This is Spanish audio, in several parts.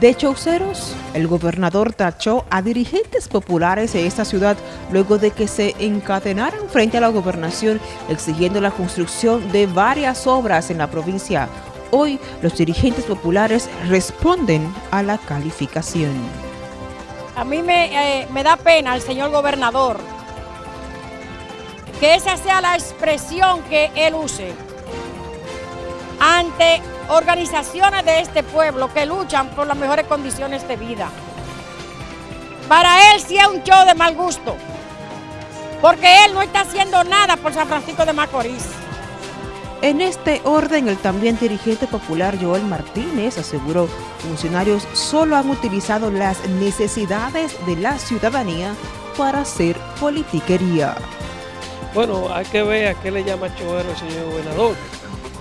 De Chauceros, el gobernador tachó a dirigentes populares de esta ciudad luego de que se encadenaran frente a la gobernación exigiendo la construcción de varias obras en la provincia. Hoy los dirigentes populares responden a la calificación. A mí me, eh, da pena el señor gobernador que esa sea la expresión que él use ante organizaciones de este pueblo que luchan por las mejores condiciones de vida. Para él sí es un show de mal gusto, porque él no está haciendo nada por San Francisco de Macorís. En este orden, el también dirigente popular Joel Martínez aseguró funcionarios solo han utilizado las necesidades de la ciudadanía para hacer politiquería. Bueno, hay que ver a qué le llama choero el señor gobernador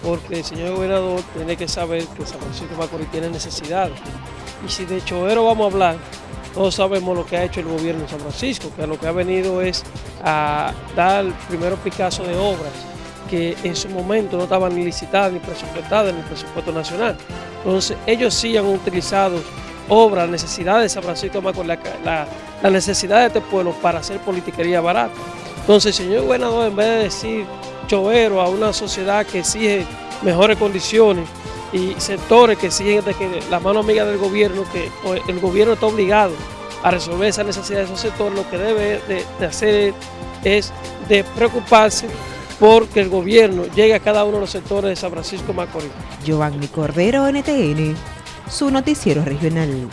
porque el señor gobernador tiene que saber que San Francisco Macorís tiene necesidades. Y si de Choero vamos a hablar, todos sabemos lo que ha hecho el gobierno de San Francisco, que lo que ha venido es a dar el primer Picasso de obras que en su momento no estaban ni licitadas ni presupuestadas en el presupuesto nacional. Entonces ellos sí han utilizado obras, necesidades de San Francisco Macorís, la, la necesidad de este pueblo para hacer politiquería barata. Entonces señor gobernador en vez de decir chovero a una sociedad que exige mejores condiciones y sectores que exigen de que la mano amiga del gobierno, que el gobierno está obligado a resolver esa necesidad de esos sectores, lo que debe de, hacer es de preocuparse porque el gobierno llegue a cada uno de los sectores de San Francisco Macorís. Giovanni Cordero, NTN, su noticiero regional.